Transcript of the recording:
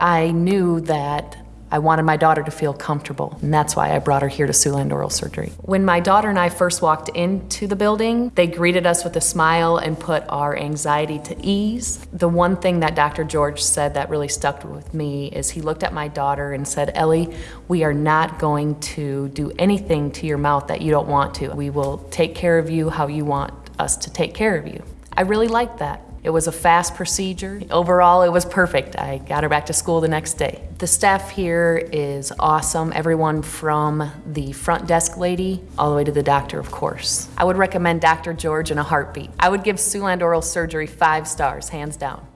I knew that I wanted my daughter to feel comfortable, and that's why I brought her here to Siouxland Oral Surgery. When my daughter and I first walked into the building, they greeted us with a smile and put our anxiety to ease. The one thing that Dr. George said that really stuck with me is he looked at my daughter and said, Ellie, we are not going to do anything to your mouth that you don't want to. We will take care of you how you want us to take care of you. I really liked that. It was a fast procedure. Overall, it was perfect. I got her back to school the next day. The staff here is awesome. Everyone from the front desk lady all the way to the doctor, of course. I would recommend Dr. George in a heartbeat. I would give Siouxland Oral Surgery five stars, hands down.